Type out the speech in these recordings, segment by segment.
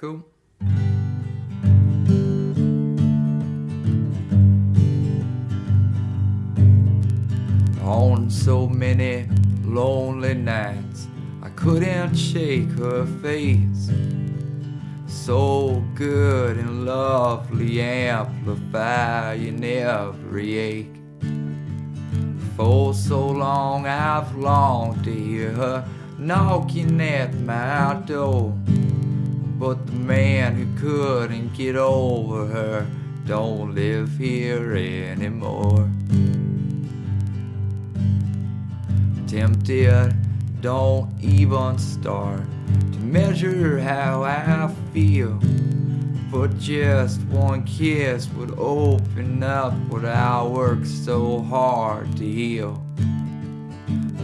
Cool. On so many lonely nights, I couldn't shake her face. So good and lovely, amplifying every ache. For so long I've longed to hear her knocking at my door. But the man who couldn't get over her don't live here anymore. Tempted, don't even start to measure how I feel. But just one kiss would open up what I worked so hard to heal.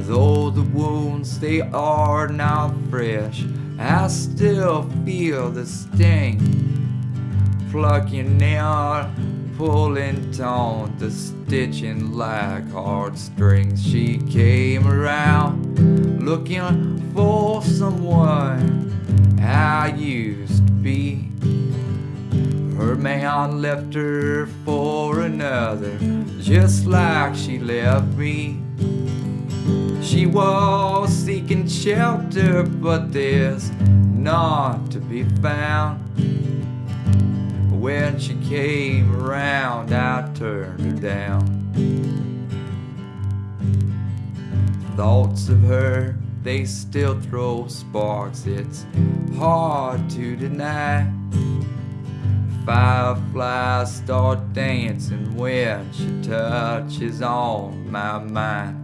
Though the wounds they are not fresh, I still feel the sting. Plucking out, pulling taut, the stitching like heartstrings. She came around looking for someone I used to be. Her man left her for another, just like she left me. She was shelter, but there's none to be found. When she came around, I turned her down. Thoughts of her, they still throw sparks, it's hard to deny. Fireflies start dancing when she touches on my mind.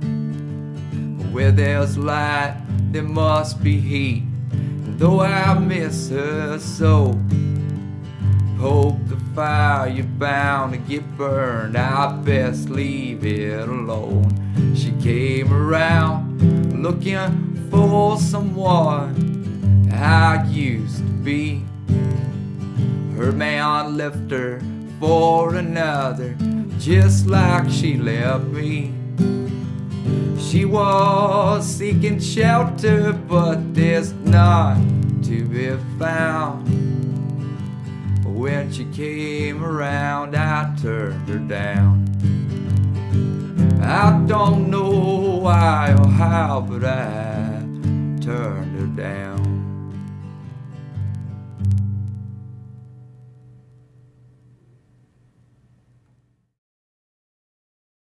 Where there's light, there must be heat. And though I miss her so, poke the fire, you're bound to get burned. I best leave it alone. She came around looking for someone I used to be. Her man left her for another, just like she left me. She was seeking shelter, but there's none to be found. When she came around, I turned her down. I don't know why or how, but I turned her down.